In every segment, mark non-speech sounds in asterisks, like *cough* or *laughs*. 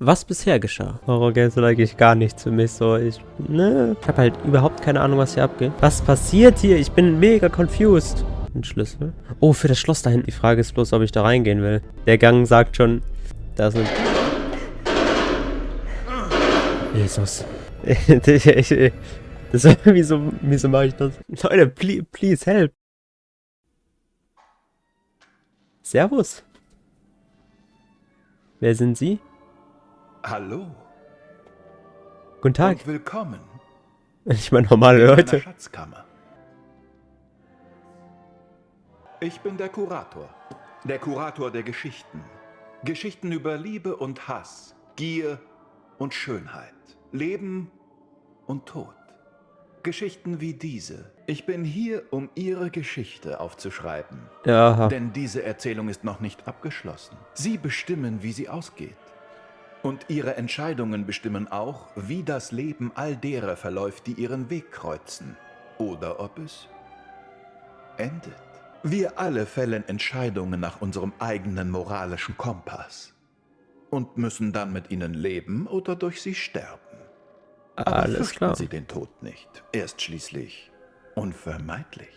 Was bisher geschah? Horror-Games sind eigentlich gar nichts für mich so. Ich, ne, ich habe halt überhaupt keine Ahnung, was hier abgeht. Was passiert hier? Ich bin mega confused. Ein Schlüssel. Oh, für das Schloss da hinten. Die Frage ist bloß, ob ich da reingehen will. Der Gang sagt schon, da sind... Jesus. *laughs* das, wieso, wieso mache ich das? Leute, please, please help. Servus. Wer sind Sie? Hallo. Guten Tag. Und willkommen. Ich meine normale Leute. Schatzkammer. Ich bin der Kurator. Der Kurator der Geschichten. Geschichten über Liebe und Hass, Gier und Schönheit, Leben und Tod. Geschichten wie diese. Ich bin hier, um Ihre Geschichte aufzuschreiben. Ja. Denn diese Erzählung ist noch nicht abgeschlossen. Sie bestimmen, wie sie ausgeht. Und ihre Entscheidungen bestimmen auch, wie das Leben all derer verläuft, die ihren Weg kreuzen. Oder ob es endet. Wir alle fällen Entscheidungen nach unserem eigenen moralischen Kompass. Und müssen dann mit ihnen leben oder durch sie sterben. Aber Alles klar. Sie den Tod nicht. Er ist schließlich unvermeidlich.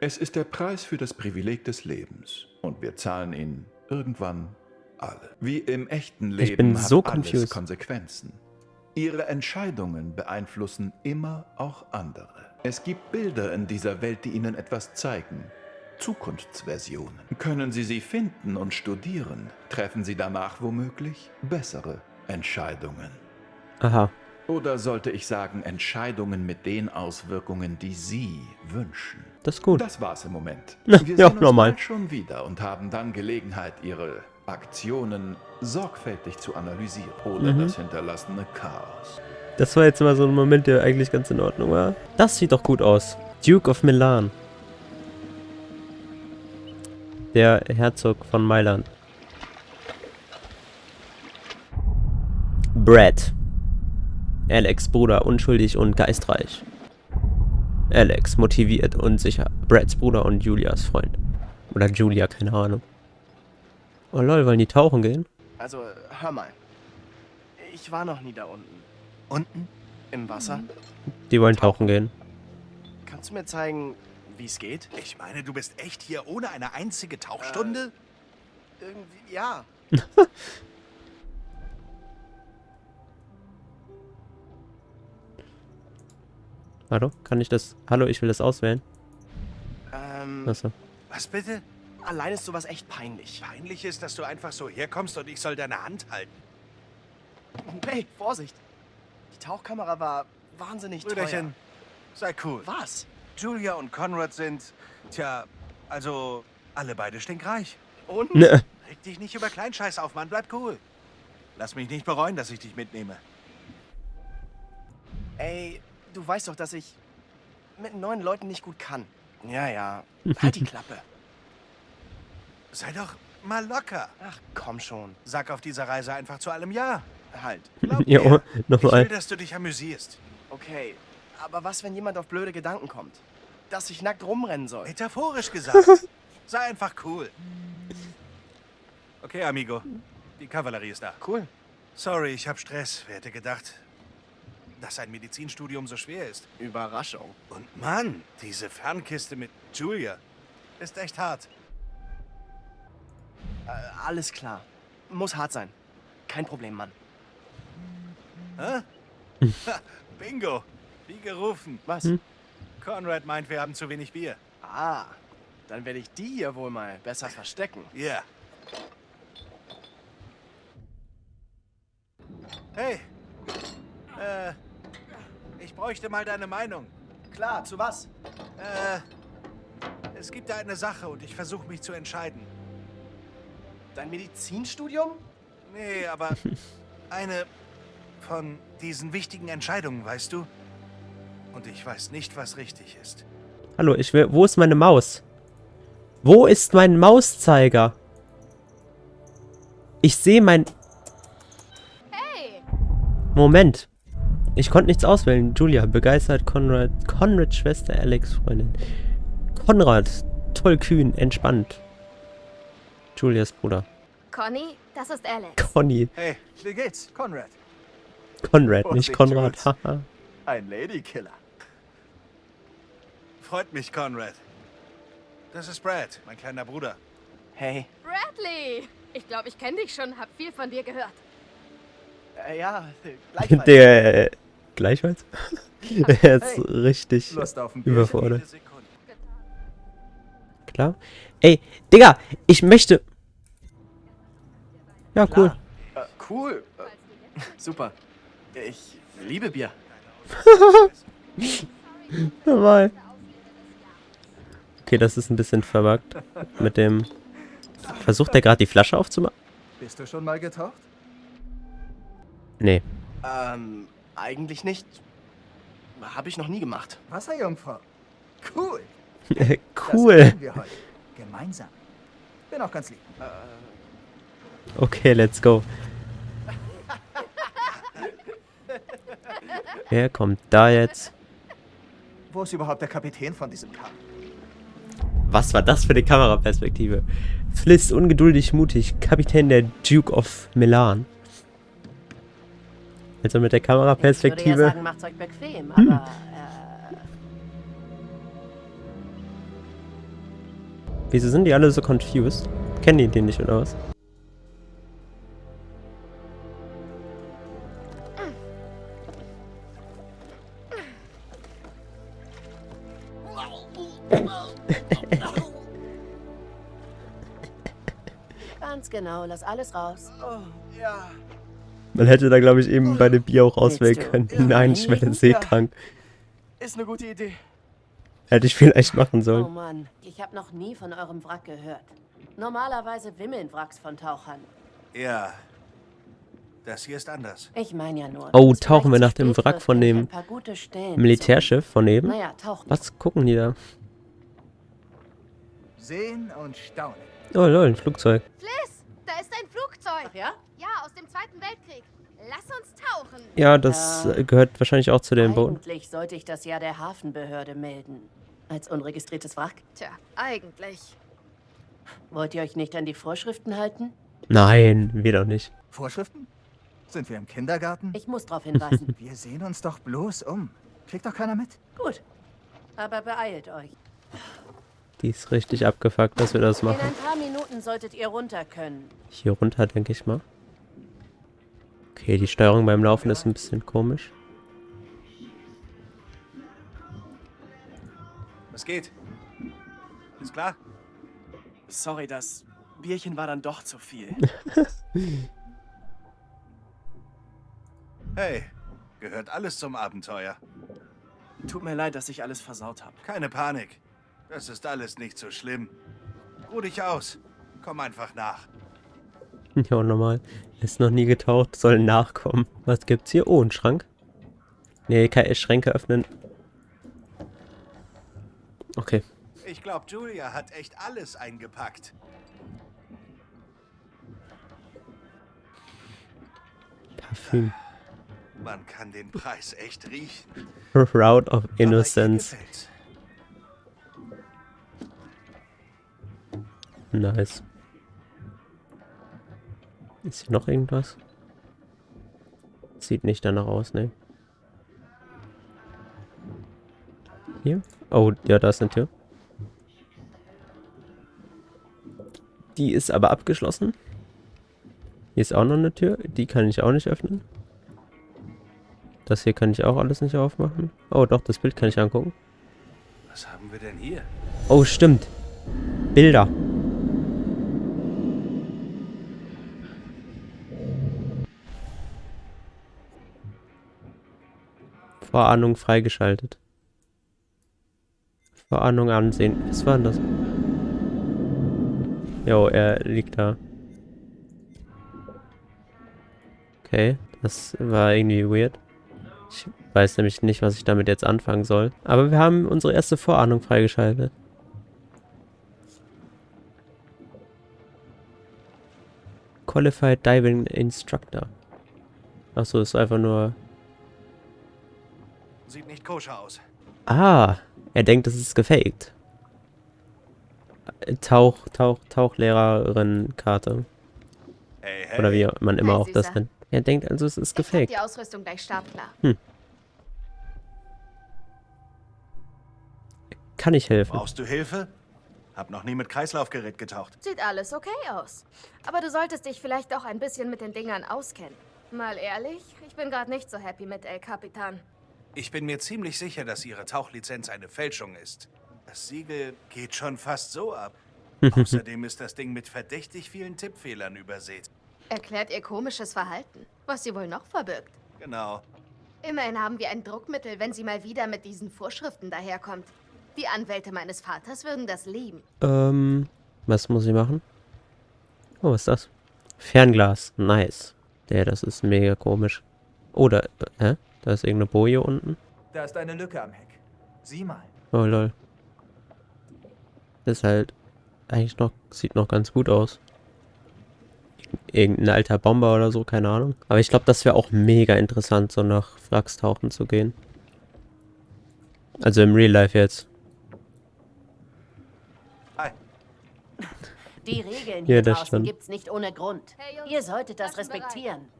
Es ist der Preis für das Privileg des Lebens. Und wir zahlen ihn irgendwann alle. Wie im echten Leben Ich bin hat so alles confused. Konsequenzen. Ihre Entscheidungen beeinflussen immer auch andere. Es gibt Bilder in dieser Welt, die Ihnen etwas zeigen. Zukunftsversionen. Können Sie sie finden und studieren, treffen Sie danach womöglich bessere Entscheidungen. Aha. Oder sollte ich sagen, Entscheidungen mit den Auswirkungen, die Sie wünschen. Das ist gut. Das war's im Moment. Ja, Wir ja, sehen uns normal. schon wieder und haben dann Gelegenheit, Ihre Aktionen sorgfältig zu analysieren. Oder Mhm. das hinterlassene Chaos. Das war jetzt mal so ein Moment, der eigentlich ganz in Ordnung war. Das sieht doch gut aus. Duke of Milan. Der Herzog von Mailand. Brad. Alex Bruder, unschuldig und geistreich. Alex, motiviert und sicher. Brads Bruder und Julias Freund. Oder Julia, keine Ahnung. Oh lol, wollen die tauchen gehen? Also, hör mal. Ich war noch nie da unten. Unten? Im Wasser. Die wollen tauchen gehen. Kannst du mir zeigen, wie es geht? Ich meine, du bist echt hier ohne eine einzige Tauchstunde? Irgendwie, ja. *laughs* Hallo? Kann ich das? Hallo, ich will das auswählen. Ähm, Achso. Was bitte? Allein ist sowas echt peinlich. Peinlich ist, dass du einfach so herkommst und ich soll deine Hand halten. Hey, Vorsicht. Die Tauchkamera war wahnsinnig Brüderchen, sei cool. teuer. Was? Julia und Conrad sind, tja, also alle beide stinkreich. Und? Ne. Reg dich nicht über Kleinscheiß auf, Mann, bleib cool. Lass mich nicht bereuen, dass ich dich mitnehme. Ey, du weißt doch, dass ich mit neuen Leuten nicht gut kann. Ja, ja. *laughs* Halt die Klappe. Sei doch mal locker. Ach, komm schon. Sag auf dieser Reise einfach zu allem Ja. Halt. *laughs* Glaub Ja, mir. Ich will, nochmal. dass du dich amüsierst. Okay. Aber was, wenn jemand auf blöde Gedanken kommt? Dass ich nackt rumrennen soll? Metaphorisch gesagt. *laughs* Sei einfach cool. Okay, Amigo. Die Kavallerie ist da. Cool. Sorry, ich hab Stress. Wer hätte gedacht, dass ein Medizinstudium so schwer ist? Überraschung. Und Mann, diese Fernkiste mit Julia ist echt hart. Äh, alles klar. Muss hart sein. Kein Problem, Mann. Hä? *laughs* Ha, Bingo. Wie gerufen. Was? Hm? Conrad meint, wir haben zu wenig Bier. Ah, dann werde ich die hier wohl mal besser verstecken. Ja. Hey. Äh, ich bräuchte mal deine Meinung. Klar, zu was? Äh, es gibt da eine Sache und ich versuche mich zu entscheiden. Dein Medizinstudium? Nee, aber eine von diesen wichtigen Entscheidungen, weißt du? Und ich weiß nicht, was richtig ist. Hallo, ich will. Wo ist meine Maus? Wo ist mein Mauszeiger? Ich sehe mein. Hey! Moment. Ich konnte nichts auswählen. Julia, begeistert Konrad. Konrads Schwester, Alex, Freundin. Konrad, tollkühn, entspannt. Julias Bruder. Conny, das ist Alex. Conny. Hey, wie geht's, Conrad? Konrad, nicht Vorsicht, Konrad. Jules. Haha. *laughs* Ein Ladykiller. Freut mich, Conrad. Das ist Brad, mein kleiner Bruder. Hey, Bradley! Ich glaube, ich kenne dich schon, hab viel von dir gehört. äh, ja, gleichfalls. Der, äh, gleichfalls? *laughs* er ist Hey. richtig überfordert. Klar. Ey, Digga, ich möchte... Ja, cool. Äh, cool. Äh, super. Ich liebe Bier. *laughs* Normal. Okay, das ist ein bisschen verwagt. Mit dem... Versucht er gerade die Flasche aufzumachen? Bist du schon mal getaucht? Nee. Ähm, eigentlich nicht. Habe ich noch nie gemacht. Wasserjungfrau. Cool. *laughs* cool. Das wir heute. Gemeinsam. Bin auch ganz lieb. Okay, let's go. Wer kommt da jetzt? Wo ist überhaupt der Kapitän von diesem Kahn? Was war das für eine Kameraperspektive? Fliss, ungeduldig, mutig, Kapitän der Duke of Milan. Also mit der Ich würde ja Kameraperspektive. sagen, macht's euch bequem, aber äh, Wieso sind die alle so confused? Kennen die den nicht oder was? Lass alles raus. Oh, ja. Man hätte da, glaube ich, eben bei dem Bier auch auswählen können. du Nein, ich werde seekrank. Ist eine gute Idee. Hätte ich vielleicht machen Oh sollen. Mann, ich habe noch nie von eurem Wrack gehört. Normalerweise wimmeln Wracks von Tauchern. Ja. Das hier ist anders. Ich meine ja nur. Oh, tauchen wir nach dem Wrack von dem Militärschiff von eben. Naja, tauchen. Was gucken die da? Sehen und staunen. Oh lol, ein Flugzeug. Fliss, da ist ein Flugzeug. Ach ja? Ja, aus dem Zweiten Weltkrieg. Lass uns tauchen. Ja, das äh, gehört wahrscheinlich auch zu den Booten. Eigentlich sollte ich das ja der Hafenbehörde melden. Als unregistriertes Wrack. Tja, eigentlich. Wollt ihr euch nicht an die Vorschriften halten? Nein, wir doch nicht. Vorschriften? Sind wir im Kindergarten? Ich muss darauf hinweisen. *laughs* Wir sehen uns doch bloß um. Kriegt doch keiner mit. Gut. Aber beeilt euch. Die ist richtig abgefuckt, dass wir das In machen. ein paar Minuten solltet ihr runter können. Hier runter, denke ich mal. Okay, die Steuerung beim Laufen ist ein bisschen komisch. Was geht? Ist klar? Sorry, das Bierchen war dann doch zu viel. *laughs* Hey, gehört alles zum Abenteuer. Tut mir leid, dass ich alles versaut habe. Keine Panik. Das ist alles nicht so schlimm. Ruh dich aus. Komm einfach nach. Ja, normal. Ist noch nie getaucht, soll nachkommen. Was gibt's hier? Oh, ein Schrank. Nee, keine Schränke öffnen. Okay. Ich glaube, Julia hat echt alles eingepackt. Parfüm. Man kann den Preis echt riechen. Route of Innocence. Nice. Ist hier noch irgendwas? Sieht nicht danach aus, ne? Hier? Oh, ja, da ist eine Tür. Die ist aber abgeschlossen. Hier ist auch noch eine Tür. Die kann ich auch nicht öffnen. Das hier kann ich auch alles nicht aufmachen. Oh, doch, das Bild kann ich angucken. Was haben wir denn hier? Oh, stimmt. Bilder. Vorahnung freigeschaltet. Vorahnung ansehen. Was war denn das? Jo, er liegt da. Okay, das war irgendwie weird. Ich weiß nämlich nicht, was ich damit jetzt anfangen soll. Aber wir haben unsere erste Vorahnung freigeschaltet. Qualified Diving Instructor. Achso, ist einfach nur... Sieht nicht koscher aus. Ah, er denkt, es ist gefaked. Tauch, Tauch, Tauchlehrerin-Karte. hey. Oder wie man immer Hi, auch das nennt. Er denkt also, es ist gefaked. die Ausrüstung gleich startklar. Kann ich helfen? Brauchst du Hilfe? Hab noch nie mit Kreislaufgerät getaucht. Sieht alles okay aus. Aber du solltest dich vielleicht auch ein bisschen mit den Dingern auskennen. Mal ehrlich, ich bin gerade nicht so happy mit El Capitan. Ich bin mir ziemlich sicher, dass Ihre Tauchlizenz eine Fälschung ist. Das Siegel geht schon fast so ab. *laughs* Außerdem ist das Ding mit verdächtig vielen Tippfehlern übersät. Erklärt ihr komisches Verhalten, was sie wohl noch verbirgt. Genau. Immerhin haben wir ein Druckmittel, wenn sie mal wieder mit diesen Vorschriften daherkommt. Die Anwälte meines Vaters würden das lieben. Ähm, was muss ich machen? Oh, was ist das? Fernglas. Nice. Der, das ist mega komisch. Oh, da, hä? Da ist irgendeine Boje unten. Da ist eine Lücke am Heck. Sieh mal. Oh, lol. Das ist halt eigentlich noch, sieht noch ganz gut aus. Irgendein alter Bomber oder so, keine Ahnung. Aber ich glaube, das wäre auch mega interessant, so nach Wracks tauchen zu gehen. Also im Real Life jetzt. Hi. Die Regeln Ja, hier das draußen stimmt. gibt's nicht ohne Grund. Hey, Jungs, Ihr solltet das respektieren.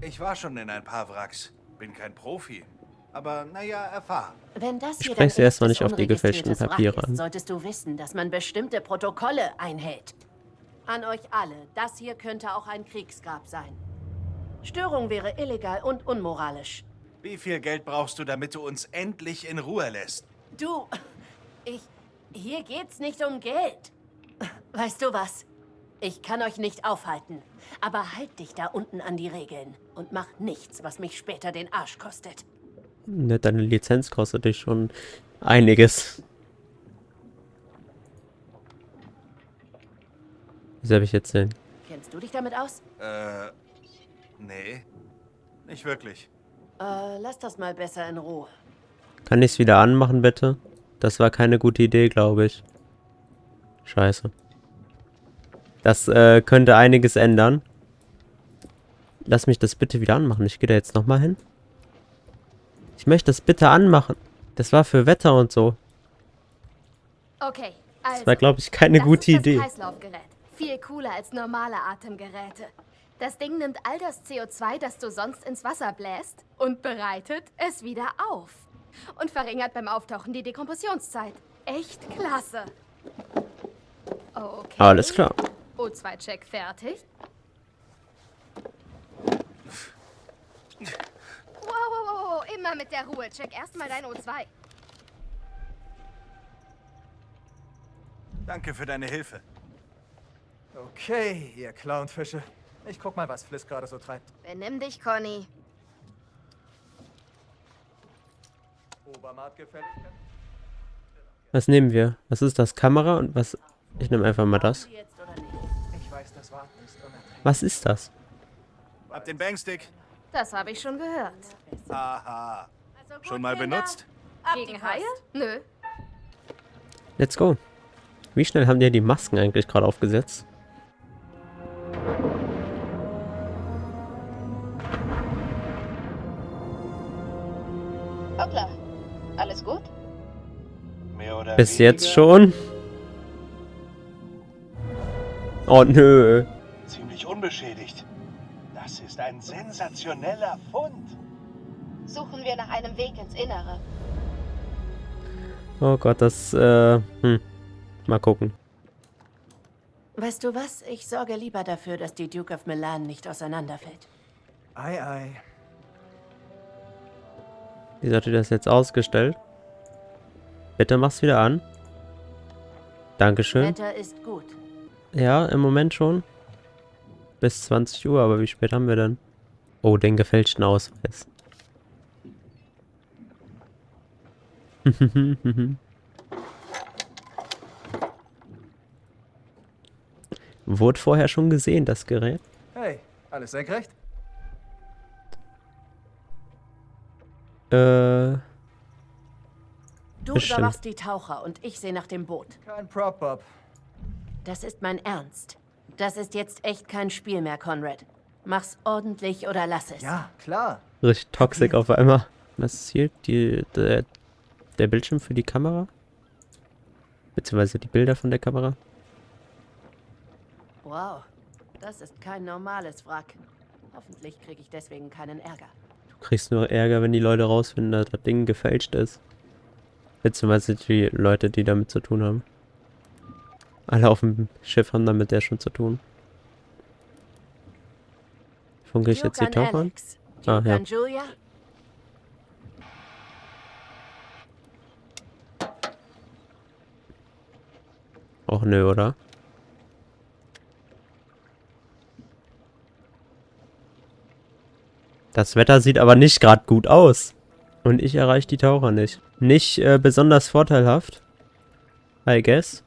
Ich war schon in ein paar Wracks. Bin kein Profi. Aber naja, erfahren. Wenn das hier Sprech sie dein erstmal nicht auf die gefälschten Papiere an. ist, solltest du wissen, dass man bestimmte Protokolle einhält. An euch alle, das hier könnte auch ein Kriegsgrab sein. Störung wäre illegal und unmoralisch. Wie viel Geld brauchst du, damit du uns endlich in Ruhe lässt? Du, *laughs* ich, hier geht's nicht um Geld. Weißt du was? Ich kann euch nicht aufhalten, aber halt dich da unten an die Regeln und mach nichts, was mich später den Arsch kostet. Ne, deine Lizenz kostet dich schon einiges. Was habe ich jetzt denn? Kennst du dich damit aus? Äh, nee. Nicht wirklich. Äh, lass das mal besser in Ruhe. Kann ich es wieder anmachen, bitte? Das war keine gute Idee, glaube ich. Scheiße. Das äh, könnte einiges ändern. Lass mich das bitte wieder anmachen. Ich gehe da jetzt nochmal hin. Ich möchte das bitte anmachen. Das war für Wetter und so. Okay, also. Das war, glaube ich, keine gute Idee. Kreislaufgerät. Viel cooler als normale Atemgeräte. Das Ding nimmt all das CO2, das du sonst ins Wasser bläst, und bereitet es wieder auf. Und verringert beim Auftauchen die Dekompressionszeit. Echt klasse. Okay. Alles klar. O2-Check fertig. Wow, wow, wow, wow, immer mit der Ruhe. Check erstmal dein O2. Danke für deine Hilfe. Okay, ihr Clownfische. Ich guck mal, was Fliss gerade so treibt. Benimm dich, Conny. Obermaatgefälligkeit? Was nehmen wir? Was ist das? Kamera und was? Ich nehme einfach mal das. Was ist das? Hab den Bangstick. Das habe ich schon gehört. Haha. Also gut, Schon mal Kinder, benutzt? Gegen. Haie? Nö. Let's go. Wie schnell haben die die Masken eigentlich gerade aufgesetzt? Hoppla. Alles gut? Mehr oder Bis weniger jetzt schon? Oh nö. Ziemlich unbeschädigt. Das ist ein sensationeller Fund. Suchen wir nach einem Weg ins Innere. Oh Gott, das, äh, hm. Mal gucken. Weißt du was? Ich sorge lieber dafür, dass die Duke of Milan nicht auseinanderfällt. Ei, ei. Wie hat die das jetzt ausgestellt? Bitte mach's wieder an. Dankeschön. Wetter ist gut. Ja, im Moment schon. Bis 20 Uhr, aber wie spät haben wir denn? Oh, den gefälschten Ausweis. *laughs* Wurde vorher schon gesehen, das Gerät? Hey, alles senkrecht? Äh, Du Bestimmt. überwachst die Taucher und ich sehe nach dem Boot. Kein Prop, Bob. Das ist mein Ernst. Das ist jetzt echt kein Spiel mehr, Conrad. Mach's ordentlich oder lass es. Ja, klar. richtig toxisch auf einmal. Was ist hier? Die, der, der Bildschirm für die Kamera? Beziehungsweise die Bilder von der Kamera? Wow. Das ist kein normales Wrack. Hoffentlich kriege ich deswegen keinen Ärger. Du kriegst nur Ärger, wenn die Leute rausfinden, dass das Ding gefälscht ist. Beziehungsweise die Leute, die damit zu tun haben. Alle auf dem Schiff haben damit ja schon zu tun. Funke ich jetzt die Taucher an? Ah, ja. Och nö, oder? Das Wetter sieht aber nicht gerade gut aus. Und ich erreiche die Taucher nicht. Nicht äh, besonders vorteilhaft. I guess.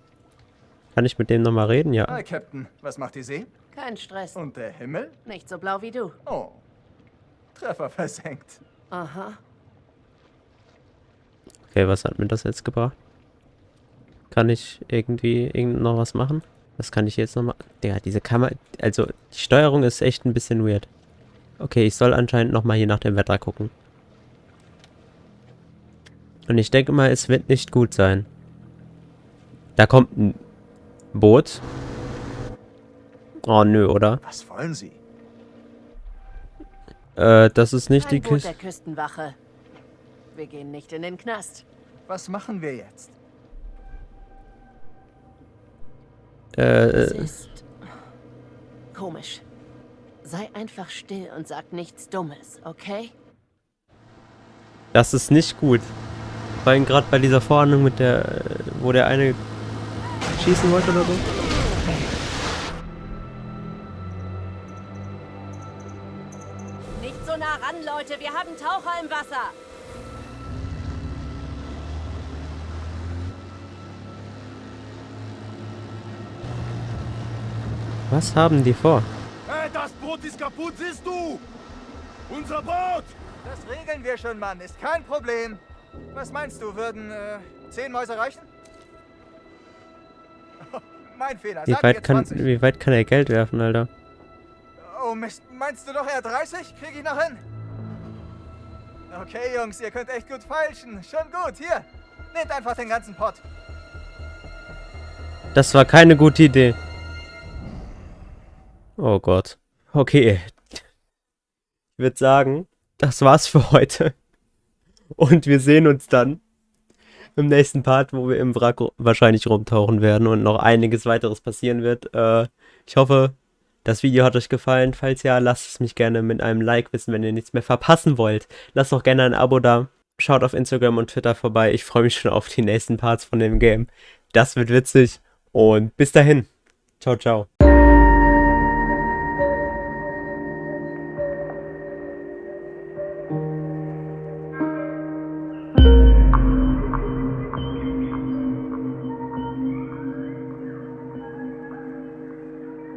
Kann ich mit dem nochmal reden? Ja. Hi, Captain. Was macht die See? Kein Stress. Und der Himmel? Nicht so blau wie du. Oh. Treffer versenkt. Aha. Okay, was hat mir das jetzt gebracht? Kann ich irgendwie irgend noch was machen? Was kann ich jetzt noch mal... Digga, diese Kamera... Also, die Steuerung ist echt ein bisschen weird. Okay, ich soll anscheinend noch mal hier nach dem Wetter gucken. Und ich denke mal, es wird nicht gut sein. Da kommt ein Boot. Oh, nö, oder? Was wollen Sie? Äh, das ist nicht Kein die der Küstenwache. Wir gehen nicht in den Knast. Was machen wir jetzt? Es Äh, ist komisch. Sei einfach still und sag nichts Dummes, okay? das ist nicht gut. Vor allem gerade bei dieser Vorhandlung mit der... äh, Wo der eine schießen wollte oder so. Nicht so nah ran, Leute. Wir haben Taucher im Wasser. Was haben die vor? Hey, das Boot ist kaputt, siehst du? Unser Boot! Das regeln wir schon, Mann. Ist kein Problem. Was meinst du, würden äh, zehn Mäuse reichen? Mein Fehler. Wie weit, kann, 20. wie weit kann er Geld werfen, Alter? Oh Mist, meinst du doch eher 30? Krieg ich noch hin? Okay, Jungs, ihr könnt echt gut feilschen. Schon gut, hier. Nehmt einfach den ganzen Pott. Das war keine gute Idee. Oh Gott. Okay. Ich würde sagen, das war's für heute. Und wir sehen uns dann im nächsten Part, wo wir im Wrack wahrscheinlich rumtauchen werden und noch einiges weiteres passieren wird. Äh, ich hoffe, das Video hat euch gefallen. Falls ja, lasst es mich gerne mit einem Like wissen, wenn ihr nichts mehr verpassen wollt. Lasst auch gerne ein Abo da. Schaut auf Instagram und Twitter vorbei. Ich freue mich schon auf die nächsten Parts von dem Game. Das wird witzig. Und bis dahin. Ciao, ciao.